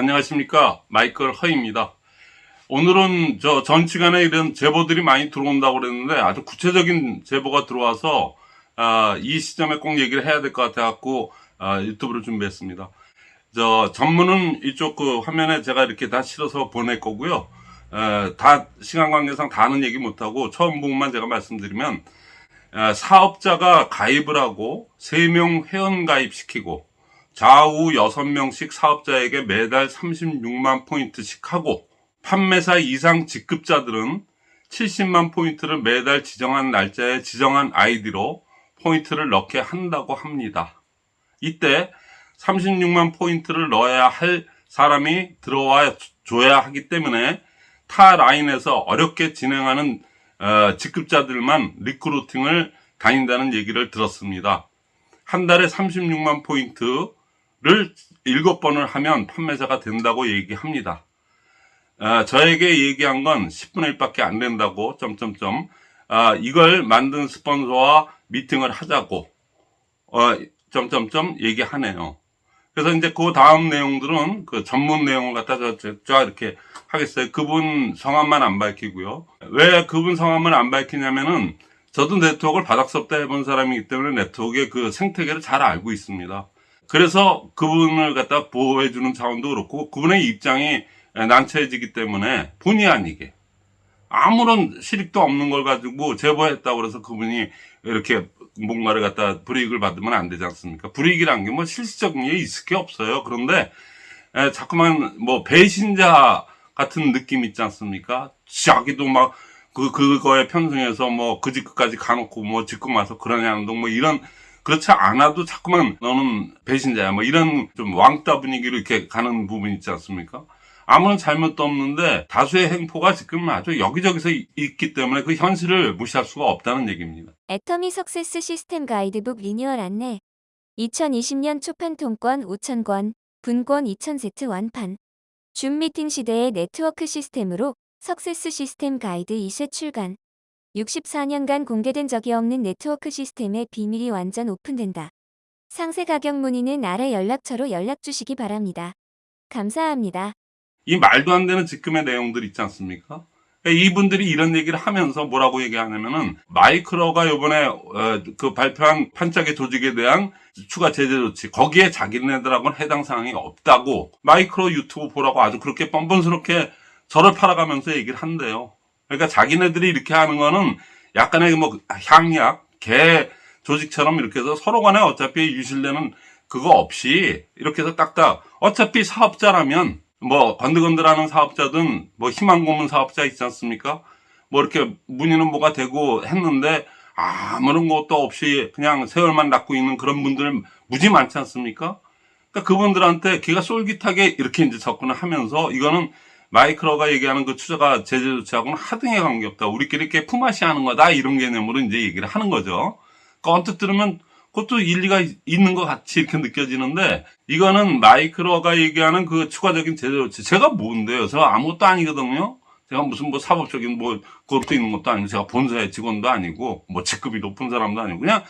안녕하십니까? 마이클 허입니다. 오늘은 저 전 시간에 이런 제보들이 많이 들어온다고 그랬는데 아주 구체적인 제보가 들어와서 아, 이 시점에 꼭 얘기를 해야 될 것 같아 갖고 아, 유튜브를 준비했습니다. 저 전문은 이쪽 그 화면에 제가 이렇게 다 실어서 보낼 거고요. 에, 다 시간 관계상 다 하는 얘기 못하고 처음 부분만 제가 말씀드리면 에, 사업자가 가입을 하고 3명 회원 가입시키고 좌우 6명씩 사업자에게 매달 36만 포인트씩 하고 판매사 이상 직급자들은 70만 포인트를 매달 지정한 날짜에 지정한 아이디로 포인트를 넣게 한다고 합니다. 이때 36만 포인트를 넣어야 할 사람이 들어와 줘야 하기 때문에 타 라인에서 어렵게 진행하는 어, 직급자들만 recruiting을 다닌다는 얘기를 들었습니다. 한 달에 36만 포인트 를 7번을 하면 판매자가 된다고 얘기합니다. 아, 저에게 얘기한 건 10분의 1밖에 안 된다고 점점점 아, 이걸 만든 스폰서와 미팅을 하자고 어, 점점점 얘기하네요. 그래서 이제 그 다음 내용들은 그 전문 내용을 갖다 쫙 이렇게 하겠어요. 그분 성함만 안 밝히고요. 왜 그분 성함을 안 밝히냐면은 저도 네트워크를 바닥서부터 해본 사람이기 때문에 네트워크의 그 생태계를 잘 알고 있습니다. 그래서 그분을 갖다 보호해주는 차원도 그렇고 그분의 입장이 난처해지기 때문에 본의 아니게 아무런 실익도 없는 걸 가지고 제보했다고 그래서 그분이 이렇게 뭔가를 갖다 불이익을 받으면 안 되지 않습니까? 불이익이란 게 뭐 실질적인 게 있을 게 없어요. 그런데 에, 자꾸만 뭐 배신자 같은 느낌 있지 않습니까? 자기도 막 그, 그거에 편승해서 뭐그 집까지 가놓고 뭐 짓고 마서 그러냐는 둥뭐 이런 그렇지 않아도 자꾸만 너는 배신자야 뭐 이런 좀 왕따 분위기로 이렇게 가는 부분 있지 않습니까? 아무런 잘못도 없는데 다수의 행포가 지금 아주 여기저기서 있기 때문에 그 현실을 무시할 수가 없다는 얘기입니다. 애터미 석세스 시스템 가이드북 리뉴얼 안내 2020년 초판 통권 5,000권, 분권 2,000세트 완판 줌 미팅 시대의 네트워크 시스템으로 success 시스템 가이드 2세 출간 64년간 공개된 적이 없는 네트워크 시스템의 비밀이 완전 오픈된다. 상세 가격 문의는 아래 연락처로 연락 주시기 바랍니다. 감사합니다. 이 말도 안 되는 지금의 내용들 있지 않습니까? 그러니까 이분들이 이런 얘기를 하면서 뭐라고 얘기하냐면은 마이크로가 요번에 어, 그 발표한 판짝의 조직에 대한 추가 제재 조치 거기에 자기네들하고는 해당 사항이 없다고 마이크로 유튜브 보라고 아주 그렇게 뻔뻔스럽게 저를 팔아가면서 얘기를 한대요. 그러니까 자기네들이 이렇게 하는 거는 약간의 뭐 향약, 개 조직처럼 이렇게 해서 서로 간에 어차피 유실되는 그거 없이 이렇게 해서 딱딱 어차피 사업자라면 뭐 건들건들하는 사업자든 뭐 희망 고문 사업자 있지 않습니까? 뭐 이렇게 문의는 뭐가 되고 했는데 아무런 것도 없이 그냥 세월만 낳고 있는 그런 분들 무지 많지 않습니까? 그러니까 그분들한테 기가 쫄깃하게 이렇게 이제 접근을 하면서 이거는 마이크로가 얘기하는 그 투자가 제재 조치하고는 하등에 관계없다. 우리끼리 이렇게 품앗이 하는 거다. 이런 개념으로 이제 얘기를 하는 거죠. 그러니까 언뜻 들으면 그것도 일리가 있는 것 같이 이렇게 느껴지는데 이거는 마이크로가 얘기하는 그 추가적인 제재 조치. 제가 뭔데요? 제가 아무것도 아니거든요. 제가 무슨 뭐 사법적인 뭐 그것도 있는 것도 아니고 제가 본사의 직원도 아니고 뭐 직급이 높은 사람도 아니고 그냥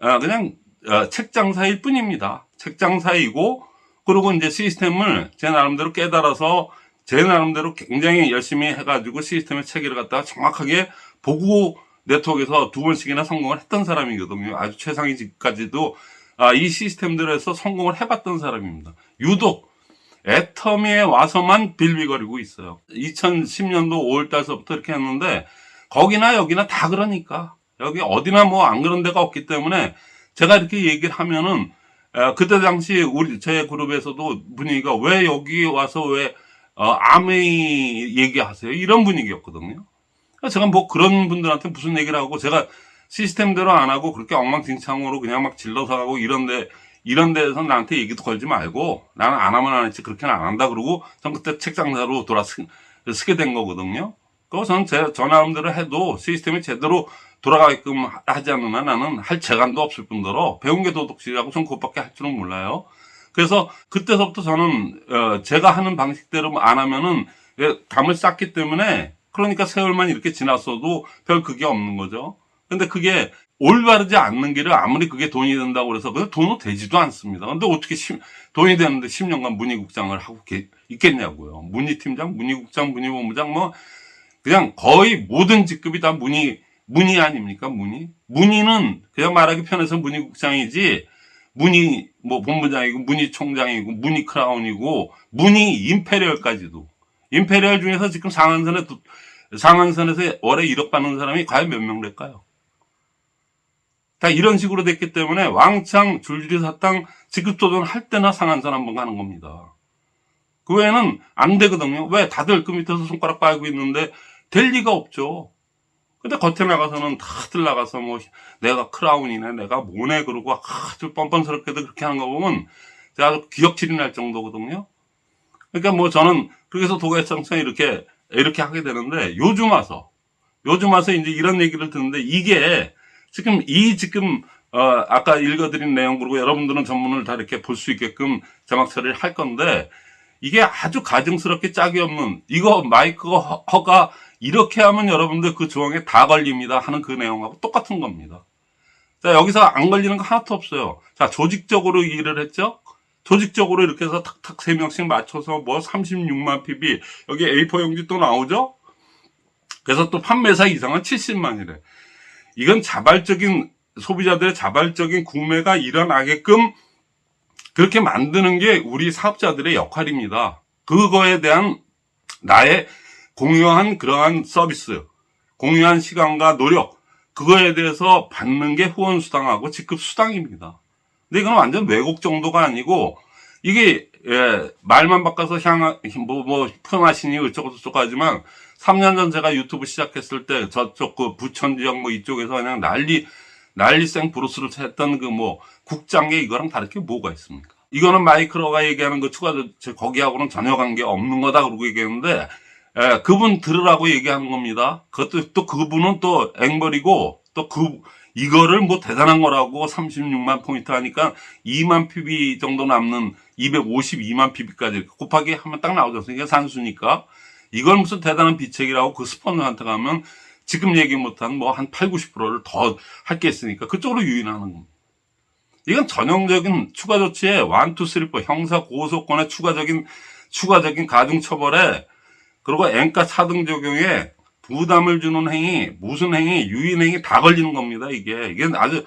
어, 그냥 어, 책장사일 뿐입니다. 책장사이고 그리고 이제 시스템을 제 나름대로 깨달아서 제 나름대로 굉장히 열심히 해가지고 시스템의 체계를 갖다가 정확하게 보고 네트워크에서 두 번씩이나 성공을 했던 사람이거든요. 아주 최상위까지도 아, 이 시스템대로 해서 성공을 해봤던 사람입니다. 유독 애터미에 와서만 빌비거리고 있어요. 2010년도 5월달서부터 이렇게 했는데 거기나 여기나 다 그러니까 여기 어디나 뭐 안 그런 데가 없기 때문에 제가 이렇게 얘기를 하면은 그때 당시 우리 제 그룹에서도 분위기가 왜 여기 와서 왜 어, 아메이 얘기하세요. 이런 분위기였거든요. 제가 뭐 그런 분들한테 무슨 얘기를 하고 제가 시스템대로 안 하고 그렇게 엉망진창으로 그냥 막 질러서 하고 이런데 이런 데서 나한테 얘기도 걸지 말고 나는 안 하면 안 했지 그렇게는 안 한다 그러고 전 그때 책장사로 돌아 쓰, 쓰게 된 거거든요. 그거 전 제, 저 나름대로 해도 시스템이 제대로 돌아가게끔 하지 않는 한 나는 할 재간도 없을 뿐더러 배운 게 도덕질이라고 전 그것밖에 할 줄은 몰라요. 그래서 그때서부터 저는 어 제가 하는 방식대로 안 하면은 담을 쌓기 때문에 그러니까 세월만 이렇게 지났어도 별 그게 없는 거죠. 근데 그게 올바르지 않는 길을 아무리 그게 돈이 된다고 그래서 그 돈은 되지도 않습니다. 근데 어떻게 십- 돈이 되는데 10년간 무늬국장을 하고 계- 있겠냐고요. 무늬팀장, 무늬국장, 무늬본부장 뭐 그냥 거의 모든 직급이 다 무늬 무늬 아닙니까? 무늬? 무늬는 그냥 말하기 편해서 무늬국장이지 무늬 뭐 본부장이고 무늬 총장이고 무늬 crown이고 무늬 imperial까지도 imperial 중에서 지금 상한선에 도- 상한선에서 월에 1억 받는 사람이 과연 몇 명 될까요? 다 이런 식으로 됐기 때문에 왕창 줄줄이 사탕 직급도전 할 때나 상한선 한번 가는 겁니다. 그 외에는 안 되거든요. 왜? 다들 그 밑에서 손가락 빨고 있는데 될 리가 없죠. 근데 겉에 나가서는 다들 나가서 뭐 내가 크라운이네, 내가 뭐네 그러고 아주 뻔뻔스럽게도 그렇게 하는 거 보면 제가 아주 기억질이 날 정도거든요. 그러니까 뭐 저는 그래서 도가창창 이렇게 이렇게 하게 되는데 요즘 와서 요즘 와서 이제 이런 얘기를 듣는데 이게 지금 이 지금 어 아까 읽어드린 내용 그리고 여러분들은 전문을 다 이렇게 볼 수 있게끔 자막 처리를 할 건데 이게 아주 가증스럽게 짝이 없는 이거 마이크 허- 허가 이렇게 하면 여러분들 그 조항에 다 걸립니다 하는 그 내용하고 똑같은 겁니다. 자 여기서 안 걸리는 거 하나도 없어요. 자 조직적으로 일을 했죠. 조직적으로 이렇게 해서 탁탁 세 명씩 맞춰서 뭐 36만 PB 여기 A4 용지 또 나오죠. 그래서 또 판매사 이상은 70만이래. 이건 자발적인 소비자들의 자발적인 구매가 일어나게끔 그렇게 만드는 게 우리 사업자들의 역할입니다. 그거에 대한 나의 공유한 그러한 서비스, 공유한 시간과 노력, 그거에 대해서 받는 게 후원 수당하고 직급 수당입니다. 근데 이건 완전 왜곡 정도가 아니고 이게 예, 말만 바꿔서 향, 뭐, 뭐, 펌하시니 어쩌고 저쩌고 하지만 3년 전 제가 유튜브 시작했을 때 저쪽 그 부천 지역 뭐 이쪽에서 그냥 난리, 난리 생 브루스를 했던 그 뭐 국장계 이거랑 다를 게 뭐가 있습니까? 이거는 마이크로가 얘기하는 그 추가, 저- 거기하고는 전혀 관계 없는 거다 그러고 얘기했는데 예, 그분 들으라고 얘기하는 겁니다. 그것도 또 그분은 또 앵벌이고 또 그 이거를 뭐 대단한 거라고 36만 포인트 하니까 2만 PB 정도 남는 252만 PB까지 곱하기 하면 딱 나오죠. 이게 산수니까 이걸 무슨 대단한 비책이라고 그 스폰서한테 가면 지금 얘기 못한 뭐 한 8, 90%를 더 할 게 있으니까 그쪽으로 유인하는 겁니다. 이건 전형적인 추가 조치의 1, 2, 3, 4 형사 고소권의 추가적인 추가적인 가중 처벌에 그리고 앵가 차등 적용에 부담을 주는 행위, 무슨 행위, 유인 행위 다 걸리는 겁니다. 이게 이게 아주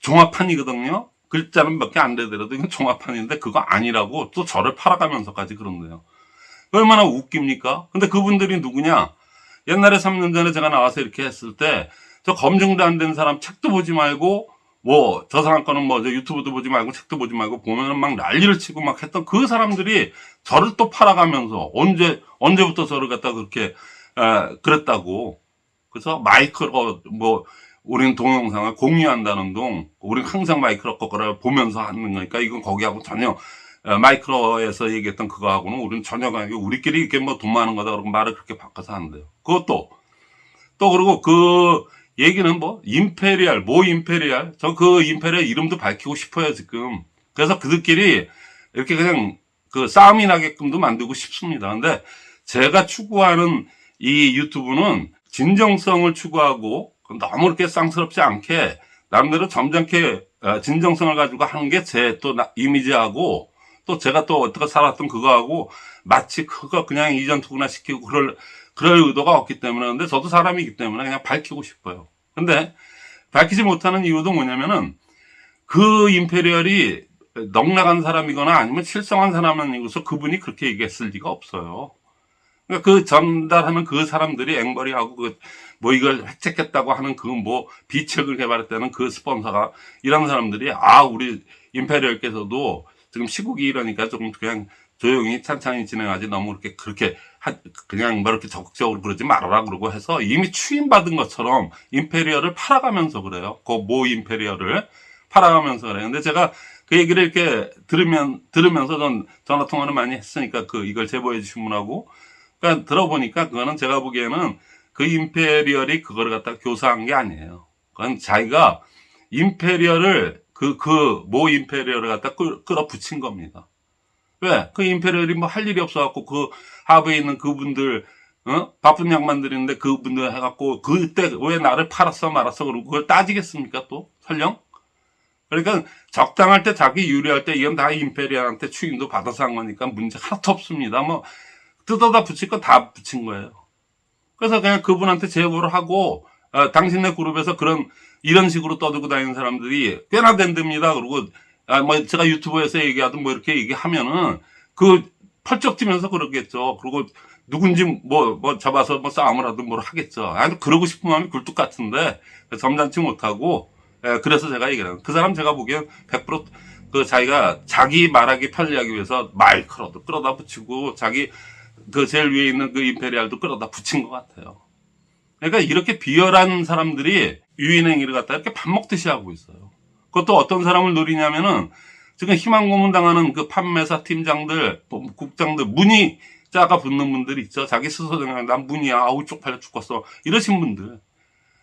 종합판이거든요. 글자는 몇 개 안 되더라도 이건 종합판인데 그거 아니라고 또 저를 팔아가면서까지 그런데요. 얼마나 웃깁니까? 근데 그분들이 누구냐? 옛날에 3년 전에 제가 나와서 이렇게 했을 때 저 검증도 안 된 사람 책도 보지 말고 뭐 저 사람 거는 뭐저 유튜브도 보지 말고 책도 보지 말고 보면은 막 난리를 치고 막 했던 그 사람들이 저를 또 팔아가면서 언제 언제부터 저를 갖다 그렇게 에, 그랬다고 그래서 마이크로 뭐 우리는 동영상을 공유한다는 동 우리는 항상 마이크로 거를 보면서 하는 거니까 이건 거기하고 전혀 에, 마이크로에서 얘기했던 그거하고는 우리는 전혀 관계 우리끼리 이렇게 뭐 돈 많은 거다 그러고 말을 그렇게 바꿔서 하는데요. 그것도 또 그리고 그 얘기는 뭐 임페리얼 모 임페리얼. 저그 임페리얼 이름도 밝히고 싶어요 지금. 그래서 그들끼리 이렇게 그냥 그 싸움이 나게끔도 만들고 싶습니다. 근데 제가 추구하는 이 유튜브는 진정성을 추구하고 너무 이렇게 쌍스럽지 않게 나름대로 점잖게 어, 진정성을 가지고 하는 게 제 또 이미지하고 또 제가 또 어떻게 살았던 그거하고 마치 그거 그냥 이전 투구나 시키고 그럴 그럴 의도가 없기 때문에. 근데 저도 사람이기 때문에 그냥 밝히고 싶어요. 근데 밝히지 못하는 이유도 뭐냐면은 그 임페리얼이 넉나간 사람이거나 아니면 실성한 사람이고서 그분이 그렇게 얘기했을 리가 없어요. 그러니까 그 전달하는 그 사람들이 앵벌이하고 그 뭐 이걸 획책했다고 하는 그 뭐 비책을 개발했다는 그 스폰서가 이런 사람들이 아 우리 임페리얼께서도 지금 시국이 이러니까 조금 그냥 조용히 찬찬히 진행하지 너무 그렇게 그렇게 하- 그냥 뭐 이렇게 적극적으로 그러지 말아라 그러고 해서 이미 추임받은 것처럼 임페리얼을 팔아가면서 그래요. 그 모 임페리얼을 팔아가면서 그래요. 근데 제가 그 얘기를 이렇게 들으면 들으면서 전 전화 통화를 많이 했으니까 그 이걸 제보해 주신 분하고 그러니까 들어보니까 그거는 제가 보기에는 그 임페리얼이 그거를 갖다 교사한 게 아니에요. 그건 자기가 임페리얼을 그 그 모 임페리얼을 갖다 끌, 끌어붙인 겁니다. 왜? 그 임페리얼이 뭐 할 일이 없어갖고 그 하부에 있는 그분들 어? 바쁜 양반들인데 그분들 해갖고 그때 왜 나를 팔았어 말았어 그러고 그걸 따지겠습니까 또 설령? 그러니까 적당할 때 자기 유리할 때 이건 다 임페리알한테 추임도 받아서 한 거니까 문제 하나도 없습니다. 뭐 뜯어다 붙일 거 다 붙인 거예요. 그래서 그냥 그분한테 제보를 하고 어, 당신네 그룹에서 그런 이런 식으로 떠들고 다니는 사람들이 꽤나 된답니다. 그리고 아, 뭐 제가 유튜브에서 얘기하든 뭐 이렇게 얘기하면은 그 펄쩍 뛰면서 그러겠죠. 그리고 누군지 뭐, 뭐 잡아서 뭐 싸움을 하든 뭘 하겠죠. 아니, 그러고 싶은 마음이 굴뚝 같은데, 점잖지 못하고, 예, 그래서 제가 해요. 그 사람 제가 보기엔 100%그 자기가 자기 말하기 편리하기 위해서 마이크로도 끌어다 붙이고, 자기 그 제일 위에 있는 그 임페리알도 끌어다 붙인 것 같아요. 그러니까 이렇게 비열한 사람들이 유인행위를 갖다 이렇게 밥 먹듯이 하고 있어요. 그것도 어떤 사람을 노리냐면은 지금 희망 고문 당하는 그 판매사 팀장들, 또 국장들, 문의 자가 붙는 분들 있죠. 자기 스스로 그냥 난 문이야. 아우 쪽팔려 죽겠어. 이러신 분들.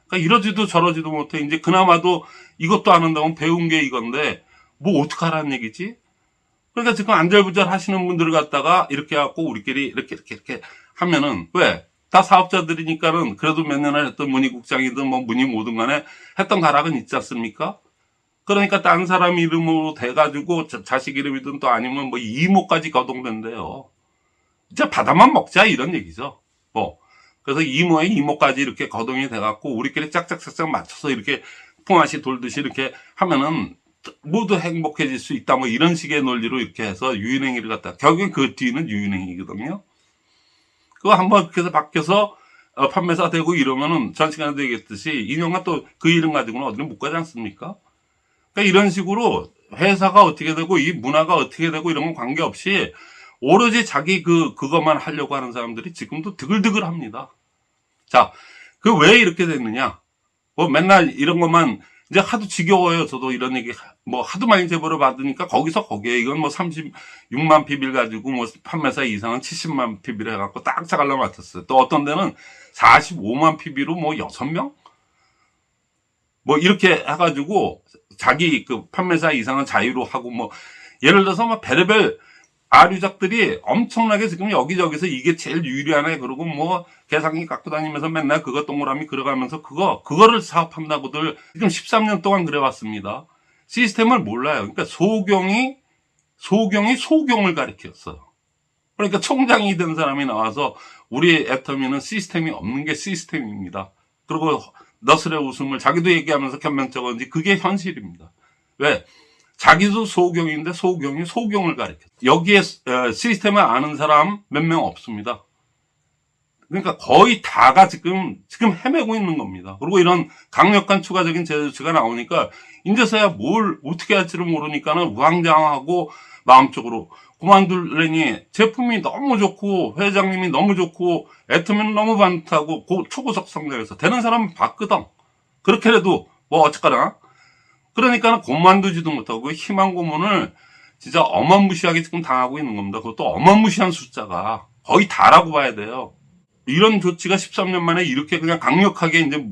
그러니까 이러지도 저러지도 못해. 이제 그나마도 이것도 안 한다면 배운 게 이건데 뭐 어떡하라는 얘기지? 그러니까 지금 안절부절 하시는 분들을 갖다가 이렇게 해갖고 우리끼리 이렇게 이렇게 이렇게 하면은 왜? 다 사업자들이니까는 그래도 몇 년을 했던 문의국장이든 뭐 문의 뭐든 간에 했던 가락은 있지 않습니까? 그러니까 딴 사람 이름으로 돼가지고 자- 자식 이름이든 또 아니면 뭐 이모까지 거동된대요. 이제 받아만 먹자 이런 얘기죠. 뭐 그래서 이모의 이모까지 이렇게 거동이 돼갖고 우리끼리 짝짝짝짝 맞춰서 이렇게 풍화시 돌듯이 이렇게 하면은 모두 행복해질 수 있다 뭐 이런 식의 논리로 이렇게 해서 유인행위를 갖다 결국엔 그 뒤는 유인행위거든요. 그거 한번 해서 바뀌어서 어, 판매사 되고 이러면은 전 시간에도 얘기했듯이 인형과 또 그 이름 가지고는 어디를 못 가지 않습니까? 그러니까 이런 식으로 회사가 어떻게 되고 이 문화가 어떻게 되고 이런 건 관계없이 오로지 자기 그 그것만 하려고 하는 사람들이 지금도 드글드글 합니다. 자, 그 왜 이렇게 됐느냐? 뭐 맨날 이런 것만 이제 하도 지겨워요. 저도 이런 얘기 뭐 하도 많이 제보를 받으니까 거기서 거기에 이건 뭐 36만 PB를 가지고 뭐 판매사 이상은 70만 PB를 해갖고 딱 자갈라 맞췄어요. 또 어떤 데는 45만 PB로 뭐 6명? 뭐 이렇게 해가지고 자기 그 판매사 이상은 자유로 하고 뭐 예를 들어서 뭐 별의별 아류작들이 엄청나게 지금 여기저기서 이게 제일 유리하네 그러고 뭐 계산기 갖고 다니면서 맨날 그거 동그라미 그려가면서 그거 그거를 사업한다고들 지금 13년 동안 그래왔습니다. 시스템을 몰라요. 그러니까 소경이 소경이 소경을 가리켰어요. 그러니까 총장이 된 사람이 나와서 우리 애터미는 시스템이 없는 게 시스템입니다. 그리고 너스레 웃음을 자기도 얘기하면서 변명적은지 그게 현실입니다. 왜? 자기도 소경인데 소경이 소경을 가리켜. 여기에 어, 시스템을 아는 사람 몇 명 없습니다. 그러니까 거의 다가 지금 지금 헤매고 있는 겁니다. 그리고 이런 강력한 추가적인 제재 조치가 나오니까 이제서야 뭘 어떻게 할지를 모르니까는 우왕좌왕하고 마음적으로 그만둘래니 제품이 너무 좋고 회장님이 너무 좋고 애터미는 너무 반듯하고 고- 초고속 성장해서 되는 사람은 봤거든. 그렇게라도 뭐 어쨌거나 그러니까는 고만두지도 못하고 희망 고문을 진짜 어마무시하게 지금 당하고 있는 겁니다. 그것도 어마무시한 숫자가 거의 다라고 봐야 돼요. 이런 조치가 13년 만에 이렇게 그냥 강력하게 이제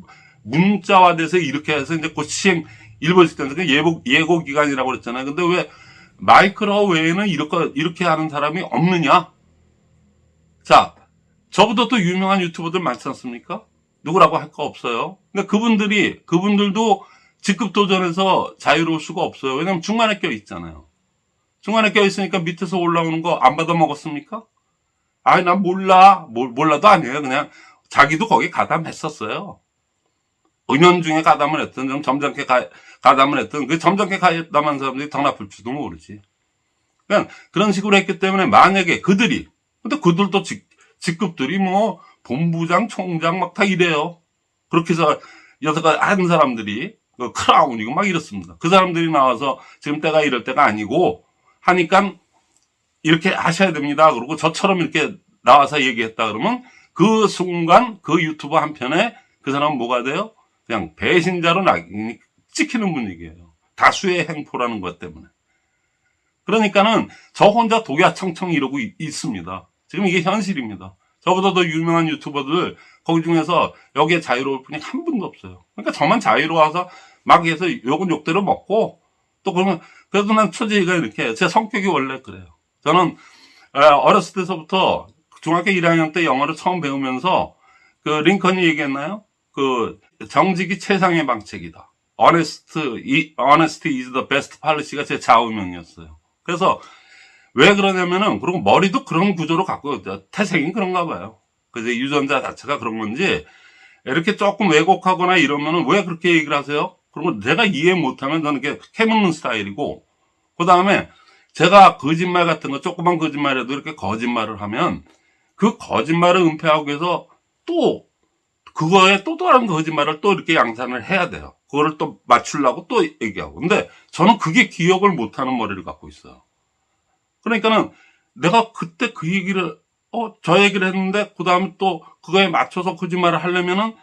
문자화돼서 이렇게 해서 이제 곧 시행 일벌식 된그 예고, 예고 기간이라고 그랬잖아요. 근데 왜 마이크로 외에는 이렇게, 이렇게 하는 사람이 없느냐? 자, 저보다 또 유명한 유튜버들 많지 않습니까? 누구라고 할 거 없어요. 근데 그분들이, 그분들도 직급 도전에서 자유로울 수가 없어요. 왜냐면 중간에 껴 있잖아요. 중간에 껴 있으니까 밑에서 올라오는 거 안 받아 먹었습니까? 아니, 난 몰라. 몰, 몰라도 아니에요. 그냥 자기도 거기 가담했었어요. 은연중에 가담을 했던, 좀 점잖게 가, 가담을 했던, 그 점잖게 가담한 사람들이 더 나쁠지도 모르지. 그냥 그런 식으로 했기 때문에 만약에 그들이, 근데 그들도 직, 직급들이 뭐, 본부장, 총장 막 다 이래요. 그렇게 해서 여태까지 한 사람들이, 그 크라운이고 막 이렇습니다. 그 사람들이 나와서 지금 때가 이럴 때가 아니고 하니까 이렇게 하셔야 됩니다. 그리고 저처럼 이렇게 나와서 얘기했다 그러면 그 순간 그 유튜브 한 편에 그 사람은 뭐가 돼요? 그냥 배신자로 낙인이 찍히는 분위기예요. 다수의 행포라는 것 때문에. 그러니까는 저 혼자 독야청청 이러고 있, 있습니다. 지금 이게 현실입니다. 저보다 더 유명한 유튜버들 거기 중에서 여기에 자유로울 분이 한 분도 없어요. 그러니까 저만 자유로워서 막 해서 욕은 욕대로 먹고 또 그러면 그래도 난 처지가 이렇게 제 성격이 원래 그래요. 저는 에, 어렸을 때서부터 중학교 1학년 때 영어를 처음 배우면서 그 링컨이 얘기했나요? 그 정직이 최상의 방책이다. Honest, 이- honesty is the best policy가 제 좌우명이었어요. 그래서 왜 그러냐면은 그리고 머리도 그런 구조로 갖고. 태생이 그런가 봐요. 그래서 유전자 자체가 그런 건지 이렇게 조금 왜곡하거나 이러면은 왜 그렇게 얘기를 하세요? 그러면 내가 이해 못하면 저는 이렇게 캐묻는 스타일이고 그 다음에 제가 거짓말 같은 거 조그만 거짓말에도 이렇게 거짓말을 하면 그 거짓말을 은폐하기 위해서 또 그거에 또 다른 거짓말을 또 이렇게 양산을 해야 돼요. 그거를 또 맞추려고 또 얘기하고. 근데 저는 그게 기억을 못하는 머리를 갖고 있어요. 그러니까는 내가 그때 그 얘기를 어, 저 얘기를 했는데 그 다음에 또 그거에 맞춰서 거짓말을 하려면은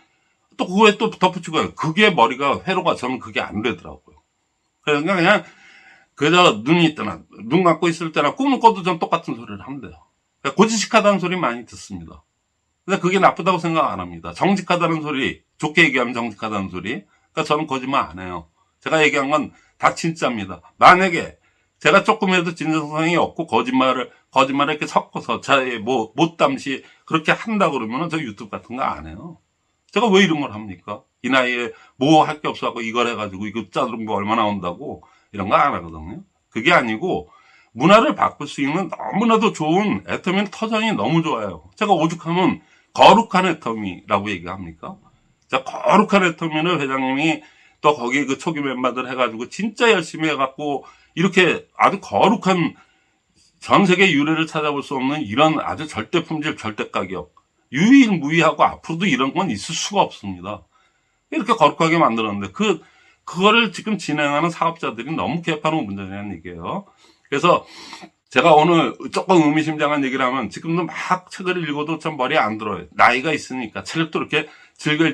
또 그거에 또 덧붙이고 해요. 그게 머리가 회로가 저는 그게 안 되더라고요. 그러니까 그냥 그저 눈이 뜨나 눈 감고 있을 때나 꿈을 꿔도 전 똑같은 소리를 한대요. 그러니까 고지식하다는 소리 많이 듣습니다. 근데 그게 나쁘다고 생각 안 합니다. 정직하다는 소리, 좋게 얘기하면 정직하다는 소리. 그러니까 저는 거짓말 안 해요. 제가 얘기한 건 다 진짜입니다. 만약에 제가 조금이라도 진정성이 없고 거짓말을 거짓말을 이렇게 섞어서 저의 뭐 못담시 그렇게 한다 그러면은 저 유튜브 같은 거 안 해요. 제가 왜 이런 걸 합니까? 이 나이에 뭐 할 게 없어갖고 이걸 해가지고 이거 짜들은 거 얼마 나 온다고 이런 거 안 하거든요. 그게 아니고 문화를 바꿀 수 있는 너무나도 좋은 애터미는 터전이 너무 좋아요. 제가 오죽하면 거룩한 애터미라고 얘기합니까? 자, 거룩한 애터미는 회장님이 또 거기 그 초기 멤버들 해가지고 진짜 열심히 해갖고 이렇게 아주 거룩한 전 세계 유래를 찾아볼 수 없는 이런 아주 절대 품질, 절대 가격. 유일무이하고 앞으로도 이런 건 있을 수가 없습니다. 이렇게 거룩하게 만들었는데 그, 그거를 지금 진행하는 사업자들이 너무 개판하고 문제라는 얘기예요. 그래서 제가 오늘 조금 의미심장한 얘기를 하면 지금도 막 책을 읽어도 참 머리에 안 들어요. 나이가 있으니까 책도 이렇게 즐겨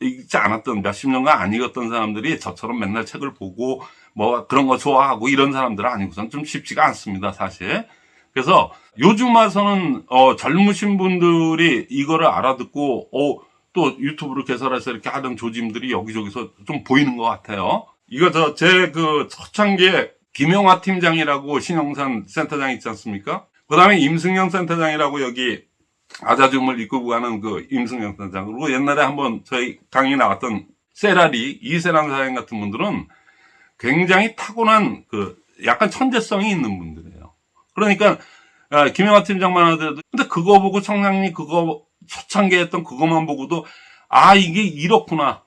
읽지 않았던 몇십 년간 안 읽었던 사람들이 저처럼 맨날 책을 보고 뭐 그런 거 좋아하고 이런 사람들은 아니고선 좀 쉽지가 않습니다, 사실. 그래서 요즘 와서는 어, 젊으신 분들이 이거를 알아듣고 어, 또 유튜브를 개설해서 이렇게 하던 조짐들이 여기저기서 좀 보이는 것 같아요. 이거 저 제 그 초창기에 김용화 팀장이라고 신영산 센터장 있지 않습니까? 그 다음에 임승영 센터장이라고 여기 아자줌을 이끌고 가는 그 임승영 센터장. 그리고 옛날에 한번 저희 강의 나왔던 세라리, 이세란 사장 같은 분들은 굉장히 타고난 그 약간 천재성이 있는 분들이에요. 그러니까 아, 김영하 팀장만 하더라도 근데 그거 보고 청량리 그거 초창기 했던 그것만 보고도 아 이게 이렇구나.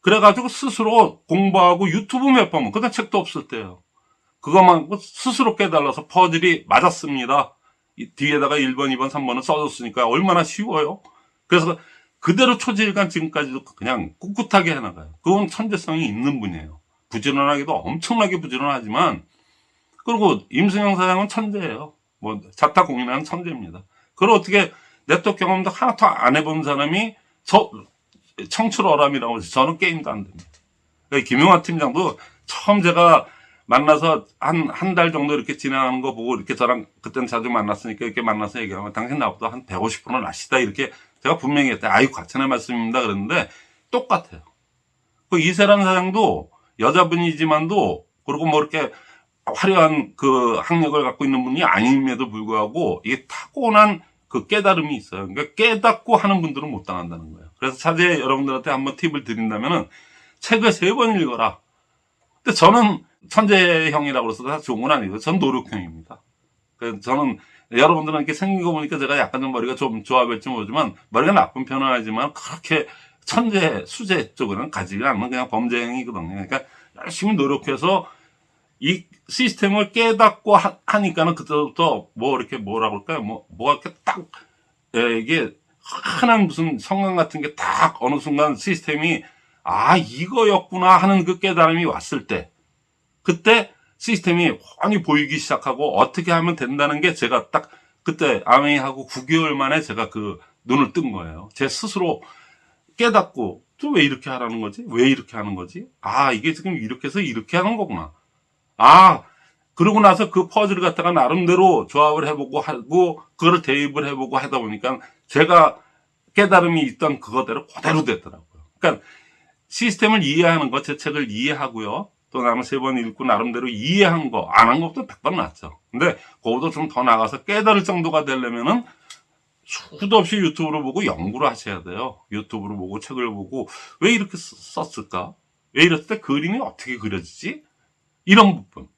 그래가지고 스스로 공부하고 유튜브 몇 번, 그때 책도 없을 때요. 그것만 스스로 깨달아서 퍼즐이 맞았습니다. 이 뒤에다가 1번, 2번, 3번을 써줬으니까 얼마나 쉬워요. 그래서 그대로 초지일간 지금까지도 그냥 꿋꿋하게 해나가요. 그건 천재성이 있는 분이에요. 부지런하기도 엄청나게 부지런하지만 그리고 임승영 사장은 천재예요. 뭐 자타 공인하는 천재입니다. 그걸 어떻게 네트워크 경험도 하나도 안 해본 사람이 저 청출어람이라고 해서 저는 게임도 안 됩니다. 그러니까 김용환 팀장도 처음 제가 만나서 한 한 달 정도 이렇게 진행하는 거 보고 이렇게 저랑 그때는 자주 만났으니까 이렇게 만나서 얘기하면 당신 나보다 한 150%는 아시다 이렇게 제가 분명히 했대. 아이고 과찬의 말씀입니다. 그랬는데 똑같아요. 그 이세란 사장도 여자분이지만도 그리고 뭐 이렇게 화려한 그 학력을 갖고 있는 분이 아님에도 불구하고 이게 타고난 그 깨달음이 있어요. 그러니까 깨닫고 하는 분들은 못 당한다는 거예요. 그래서 차제 여러분들한테 한번 팁을 드린다면은 책을 세 번 읽어라. 근데 저는 천재형이라고 다 좋은 건 아니고 전 노력형입니다. 그래서 저는 여러분들은 이렇게 생긴 거 보니까 제가 약간 좀 머리가 좀 조합할지 모르지만 머리가 나쁜 편은 아니지만 그렇게 천재, 수재 쪽으로는 가지가 않는 그냥 범죄형이거든요. 그러니까 열심히 노력해서 이 시스템을 깨닫고 하, 하니까는 그때부터 뭐 이렇게 뭐라 그럴까요? 뭐, 뭐가 이렇게 딱, 예, 이게 흔한 무슨 성강 같은 게 딱 어느 순간 시스템이 아, 이거였구나 하는 그 깨달음이 왔을 때 그때 시스템이 훤히 보이기 시작하고 어떻게 하면 된다는 게 제가 딱 그때 아메이하고 9개월 만에 제가 그 눈을 뜬 거예요. 제 스스로 깨닫고 또 왜 이렇게 하라는 거지? 왜 이렇게 하는 거지? 아, 이게 지금 이렇게 해서 이렇게 하는 거구나. 아, 그러고 나서 그 퍼즐을 갖다가 나름대로 조합을 해보고 하고 그거를 대입을 해보고 하다 보니까 제가 깨달음이 있던 그거대로 그대로 됐더라고요. 그러니까 시스템을 이해하는 거, 제 책을 이해하고요. 또 나는 세번 읽고 나름대로 이해한 거, 안 한 것도 100번 낫죠. 근데 그거보다 좀 더 나가서 깨달을 정도가 되려면은 수도 없이 유튜브를 보고 연구를 하셔야 돼요. 유튜브를 보고 책을 보고 왜 이렇게 쓰- 썼을까? 왜 이랬을 때 그림이 어떻게 그려지지? 이런 부분.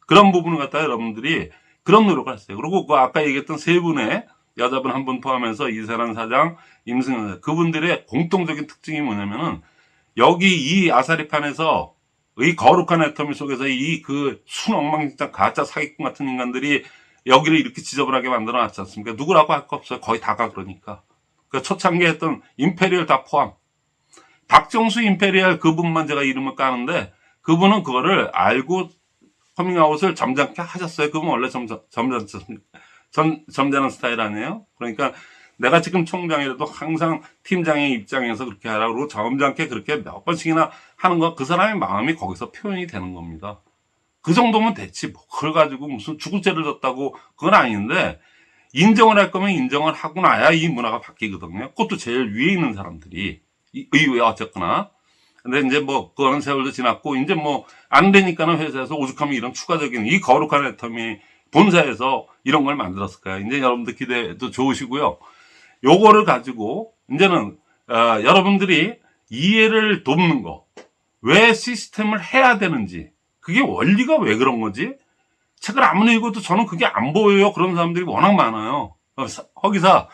그런 부분을 갖다가 여러분들이 그런 노력을 했어요. 그리고 그 아까 얘기했던 세 분의 여자분 한 분 포함해서 이세란 사장, 임승현 사장, 그분들의 공통적인 특징이 뭐냐면은 여기 이 아사리판에서 이 거룩한 애터미 속에서 이 그 순엉망진창 가짜 사기꾼 같은 인간들이 여기를 이렇게 지저분하게 만들어 놨지 않습니까? 누구라고 할 거 없어요. 거의 다가 그러니까. 그 초창기에 했던 Imperial 다 포함. 박정수 Imperial 그분만 제가 이름을 까는데 그분은 그거를 알고 커밍아웃을 점잖게 하셨어요. 그분 원래 점잖, 점잖, 점, 점잖은 스타일 아니에요? 그러니까 내가 지금 총장이라도 항상 팀장의 입장에서 그렇게 하라고 점잖게 그렇게 몇 번씩이나 하는 거 그 사람의 마음이 거기서 표현이 되는 겁니다. 그 정도면 됐지. 뭐 그걸 가지고 무슨 죽을 죄를 졌다고 그건 아닌데 인정을 할 거면 인정을 하고 나야 이 문화가 바뀌거든요. 그것도 제일 위에 있는 사람들이 이- 의회 어쨌거나. 근데 이제 뭐 그거는 세월도 지났고 이제 뭐 안 되니까는 회사에서 오죽하면 이런 추가적인 이 거룩한 애텀이 본사에서 이런 걸 만들었을까요? 이제 여러분들 기대도 좋으시고요. 요거를 가지고 이제는 어, 여러분들이 이해를 돕는 거. 왜 시스템을 해야 되는지. 그게 원리가 왜 그런 거지? 책을 아무리 읽어도 저는 그게 안 보여요. 그런 사람들이 워낙 많아요. 어, 사- 허기사,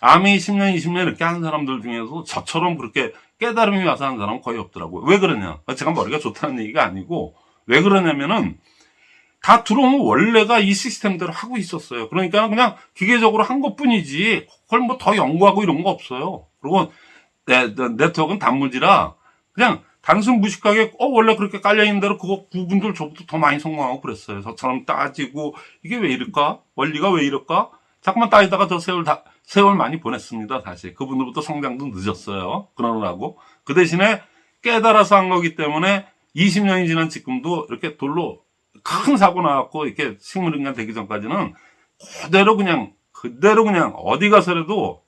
아미 10년, 20년 이렇게 하는 사람들 중에서 저처럼 그렇게 깨달음이 와서 하는 사람은 거의 없더라고요. 왜 그러냐? 제가 머리가 좋다는 얘기가 아니고, 왜 그러냐면은, 다 들어오면 원래가 이 시스템대로 하고 있었어요. 그러니까 그냥 기계적으로 한 것 뿐이지, 그걸 뭐 더 연구하고 이런 거 없어요. 그리고 네, 네, 네트워크는 단무지라, 그냥 단순 무식하게, 어, 원래 그렇게 깔려있는 대로 그거 그분들 저보다 더 많이 성공하고 그랬어요. 저처럼 따지고, 이게 왜 이럴까? 원리가 왜 이럴까? 자꾸만 따지다가 저 세월 다, 세월 많이 보냈습니다, 사실. 그분들부터 성장도 늦었어요. 그러느라고. 그 대신에 깨달아서 한 거기 때문에 20년이 지난 지금도 이렇게 돌로 큰 사고 나왔고, 이렇게 식물인간 되기 전까지는 그대로 그냥, 그대로 그냥 어디 가서라도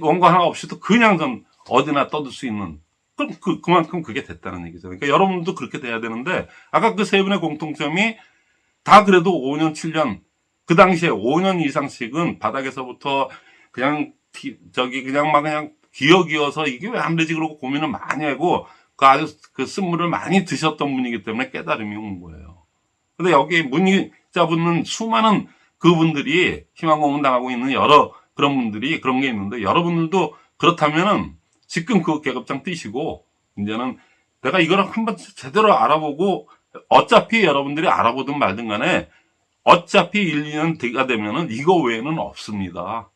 원고 하나 없이도 그냥 좀 어디나 떠들 수 있는 그럼 그, 그만큼 그게 됐다는 얘기죠. 그러니까 여러분도 그렇게 돼야 되는데 아까 그 세 분의 공통점이 다 그래도 5년, 7년 그 당시에 5년 이상씩은 바닥에서부터 그냥 티- 저기 그냥 막 그냥 기어기어서 이게 왜 안 되지 그러고 고민을 많이 하고 그 아주 그 쓴물을 많이 드셨던 분이기 때문에 깨달음이 온 거예요. 근데 여기 문의자 분은 수많은 그분들이 희망고문 당하고 있는 여러 그런 분들이 그런 게 있는데 여러분들도 그렇다면은 지금 그 계급장 뛰시고 이제는 내가 이거를 한번 제대로 알아보고 어차피 여러분들이 알아보든 말든 간에 어차피 1, 2년 뒤가 되면은 이거 외에는 없습니다.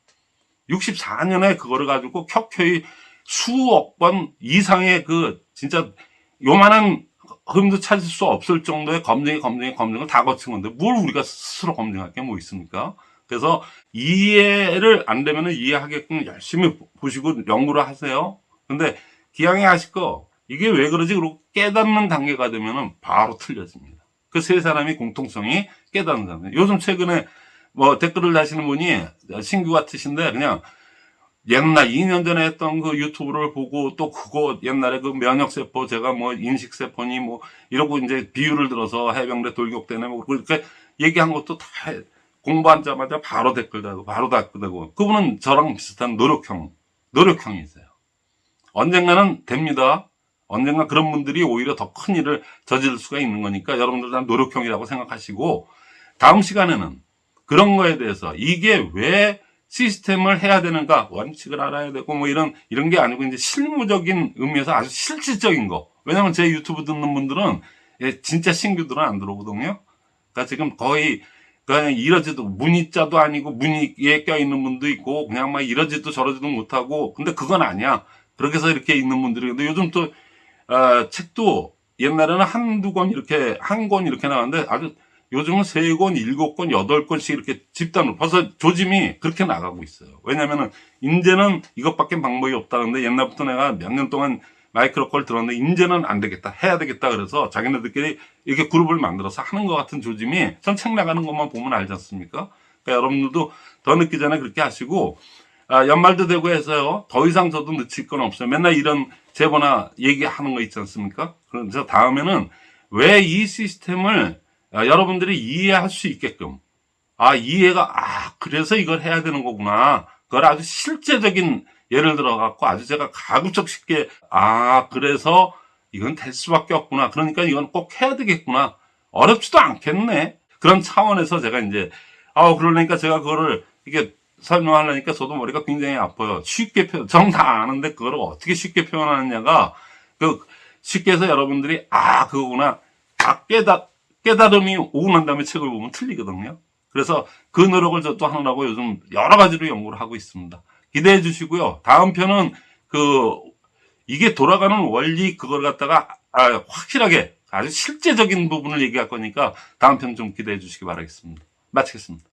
64년에 그거를 가지고 켜켜이 수억 번 이상의 그 진짜 요만한 흠도 찾을 수 없을 정도의 검증이 검증이 검증을 다 거친 건데 뭘 우리가 스스로 검증할 게 뭐 있습니까? 그래서 이해를 안 되면 이해하게끔 열심히 보시고 연구를 하세요. 근데 기왕에 하실 거 이게 왜 그러지? 그러고 깨닫는 단계가 되면은 바로 틀려집니다. 그 세 사람이 공통성이 깨닫는 사람. 요즘 최근에 뭐 댓글을 다시는 분이 신규 같으신데 그냥 옛날 2년 전에 했던 그 유튜브를 보고 또 그거 옛날에 그 면역세포 제가 뭐 인식세포니 뭐 이러고 이제 비유를 들어서 해병대 돌격대네 뭐 그렇게 얘기한 것도 다 공부하자마자 바로 댓글 달고 바로 댓글 달고 그분은 저랑 비슷한 노력형 노력형이세요. 언젠가는 됩니다. 언젠가 그런 분들이 오히려 더 큰 일을 저지를 수가 있는 거니까 여러분들 다 노력형이라고 생각하시고 다음 시간에는 그런 거에 대해서 이게 왜 시스템을 해야 되는가? 원칙을 알아야 되고 뭐 이런 이런 게 아니고 이제 실무적인 의미에서 아주 실질적인 거. 왜냐면 제 유튜브 듣는 분들은 예, 진짜 신규들은 안 들어오거든요. 그러니까 지금 거의 그냥 이러지도 문의자도 아니고 문의에 껴있는 분도 있고 그냥 막 이러지도 저러지도 못하고 근데 그건 아니야. 그렇게 해서 이렇게 있는 분들이. 근데 요즘 또 어, 책도 옛날에는 한두 권 이렇게 한 권 이렇게 나왔는데 아주 요즘은 세 권, 일곱 권, 여덟 권씩 이렇게 집단으로 벌써 조짐이 그렇게 나가고 있어요. 왜냐면은 이제는 이것밖에 방법이 없다는데 옛날부터 내가 몇 년 동안 마이크로 걸 들었는데 이제는 안 되겠다. 해야 되겠다. 그래서 자기네들끼리 이렇게 그룹을 만들어서 하는 것 같은 조짐이 전 책 나가는 것만 보면 알지 않습니까? 그러니까 여러분들도 더 늦기 전에 그렇게 하시고 아, 연말도 되고 해서요. 더 이상 저도 늦힐 건 없어요. 맨날 이런 제보나 얘기하는 거 있지 않습니까? 그래서 다음에는 왜 이 시스템을 아, 여러분들이 이해할 수 있게끔 아 이해가 아 그래서 이걸 해야 되는 거구나 그걸 아주 실제적인 예를 들어 갖고 아주 제가 가급적 쉽게 아 그래서 이건 될 수밖에 없구나. 그러니까 이건 꼭 해야 되겠구나. 어렵지도 않겠네. 그런 차원에서 제가 이제 아 그러니까 제가 그거를 이게 설명하려니까 저도 머리가 굉장히 아파요. 쉽게 표현, 정다 아는데 그거를 어떻게 쉽게 표현하느냐가 그 쉽게 해서 여러분들이 아 그거구나. 아 깨달 깨달음이 오고 난 다음에 책을 보면 틀리거든요. 그래서 그 노력을 저도 하느라고 요즘 여러 가지로 연구를 하고 있습니다. 기대해 주시고요. 다음 편은 그 이게 돌아가는 원리 그걸 갖다가 아, 확실하게 아주 실제적인 부분을 얘기할 거니까 다음 편 좀 기대해 주시기 바라겠습니다. 마치겠습니다.